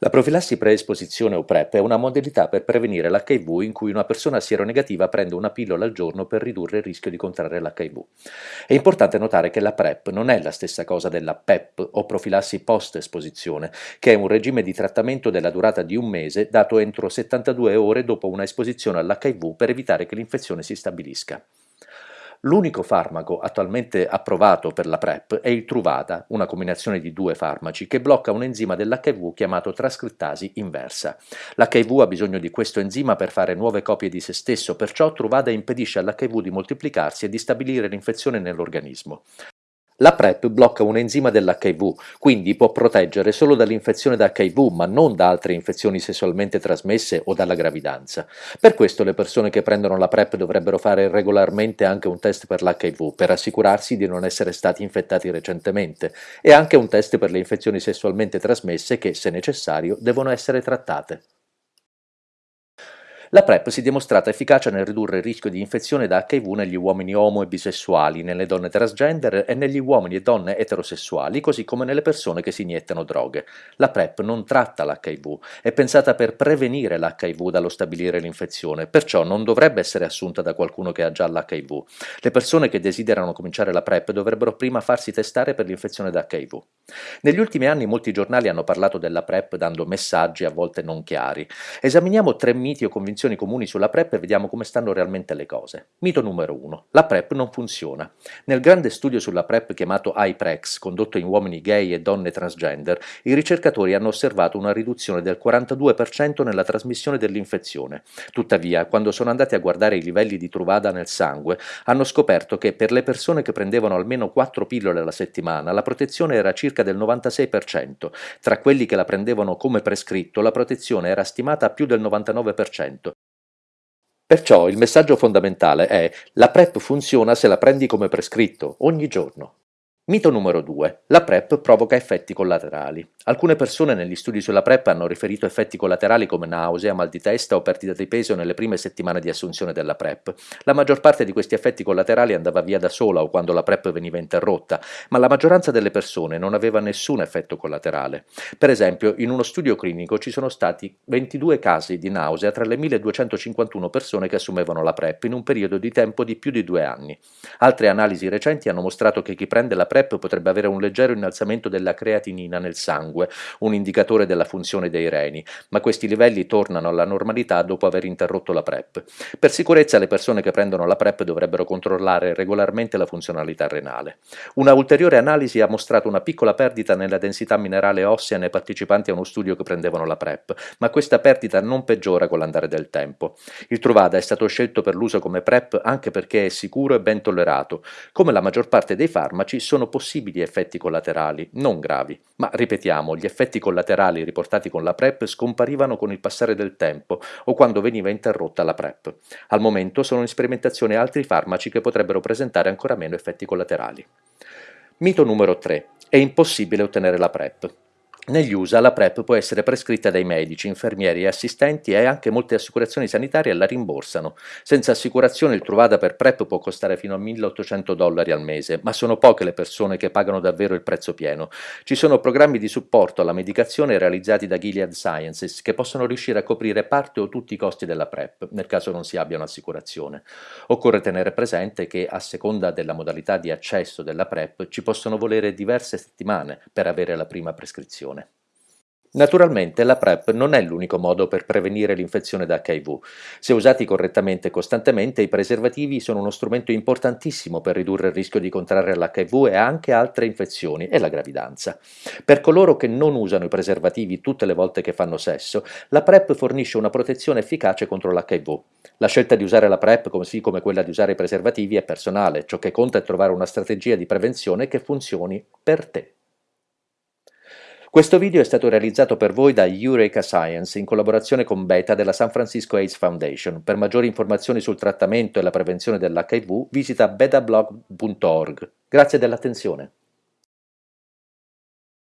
La profilassi preesposizione o PrEP è una modalità per prevenire l'HIV in cui una persona sieronegativa prende una pillola al giorno per ridurre il rischio di contrarre l'HIV. È importante notare che la PrEP non è la stessa cosa della PEP o profilassi post-esposizione, che è un regime di trattamento della durata di un mese dato entro 72 ore dopo una esposizione all'HIV per evitare che l'infezione si stabilisca. L'unico farmaco attualmente approvato per la PrEP è il Truvada, una combinazione di due farmaci che blocca un enzima dell'HIV chiamato trascrittasi inversa. L'HIV ha bisogno di questo enzima per fare nuove copie di se stesso, perciò Truvada impedisce all'HIV di moltiplicarsi e di stabilire l'infezione nell'organismo. La PrEP blocca un enzima dell'HIV, quindi può proteggere solo dall'infezione da HIV, ma non da altre infezioni sessualmente trasmesse o dalla gravidanza. Per questo le persone che prendono la PrEP dovrebbero fare regolarmente anche un test per l'HIV, per assicurarsi di non essere stati infettati recentemente, e anche un test per le infezioni sessualmente trasmesse che, se necessario, devono essere trattate. La PrEP si è dimostrata efficace nel ridurre il rischio di infezione da HIV negli uomini omo e bisessuali, nelle donne transgender e negli uomini e donne eterosessuali, così come nelle persone che si iniettano droghe. La PrEP non tratta l'HIV, è pensata per prevenire l'HIV dallo stabilire l'infezione, perciò non dovrebbe essere assunta da qualcuno che ha già l'HIV. Le persone che desiderano cominciare la PrEP dovrebbero prima farsi testare per l'infezione da HIV. Negli ultimi anni molti giornali hanno parlato della PrEP dando messaggi a volte non chiari. Esaminiamo tre miti o convinzioni convinzioni comuni sulla PrEP e vediamo come stanno realmente le cose. Mito numero 1. La PrEP non funziona. Nel grande studio sulla PrEP chiamato iPrex, condotto in uomini gay e donne transgender, i ricercatori hanno osservato una riduzione del 42% nella trasmissione dell'infezione. Tuttavia, quando sono andati a guardare i livelli di Truvada nel sangue, hanno scoperto che per le persone che prendevano almeno 4 pillole alla settimana, la protezione era circa del 96%. Tra quelli che la prendevano come prescritto, la protezione era stimata a più del 99%. Perciò il messaggio fondamentale è la PrEP funziona se la prendi come prescritto, ogni giorno. Mito numero 2. La PrEP provoca effetti collaterali. Alcune persone negli studi sulla PrEP hanno riferito effetti collaterali come nausea, mal di testa o perdita di peso nelle prime settimane di assunzione della PrEP. La maggior parte di questi effetti collaterali andava via da sola o quando la PrEP veniva interrotta, ma la maggioranza delle persone non aveva nessun effetto collaterale. Per esempio, in uno studio clinico ci sono stati 22 casi di nausea tra le 1251 persone che assumevano la PrEP in un periodo di tempo di più di due anni. Altre analisi recenti hanno mostrato che chi prende la PrEP PrEP potrebbe avere un leggero innalzamento della creatinina nel sangue, un indicatore della funzione dei reni, ma questi livelli tornano alla normalità dopo aver interrotto la PrEP. Per sicurezza le persone che prendono la PrEP dovrebbero controllare regolarmente la funzionalità renale. Una ulteriore analisi ha mostrato una piccola perdita nella densità minerale ossea nei partecipanti a uno studio che prendevano la PrEP, ma questa perdita non peggiora con l'andare del tempo. Il Truvada è stato scelto per l'uso come PrEP anche perché è sicuro e ben tollerato. Come la maggior parte dei farmaci possibili effetti collaterali, non gravi, ma ripetiamo, gli effetti collaterali riportati con la PrEP scomparivano con il passare del tempo o quando veniva interrotta la PrEP. Al momento sono in sperimentazione altri farmaci che potrebbero presentare ancora meno effetti collaterali. Mito numero 3. È impossibile ottenere la PrEP. Negli USA la PrEP può essere prescritta dai medici, infermieri e assistenti e anche molte assicurazioni sanitarie la rimborsano. Senza assicurazione il Truvada per PrEP può costare fino a 1800 dollari al mese, ma sono poche le persone che pagano davvero il prezzo pieno. Ci sono programmi di supporto alla medicazione realizzati da Gilead Sciences che possono riuscire a coprire parte o tutti i costi della PrEP, nel caso non si abbia un'assicurazione. Occorre tenere presente che a seconda della modalità di accesso della PrEP ci possono volere diverse settimane per avere la prima prescrizione. Naturalmente la PrEP non è l'unico modo per prevenire l'infezione da HIV. Se usati correttamente e costantemente, i preservativi sono uno strumento importantissimo per ridurre il rischio di contrarre l'HIV e anche altre infezioni e la gravidanza. Per coloro che non usano i preservativi tutte le volte che fanno sesso, la PrEP fornisce una protezione efficace contro l'HIV. La scelta di usare la PrEP, così come quella di usare i preservativi, è personale, ciò che conta è trovare una strategia di prevenzione che funzioni per te. Questo video è stato realizzato per voi da Eureka Science in collaborazione con Beta della San Francisco AIDS Foundation. Per maggiori informazioni sul trattamento e la prevenzione dell'HIV visita betablog.org. Grazie dell'attenzione.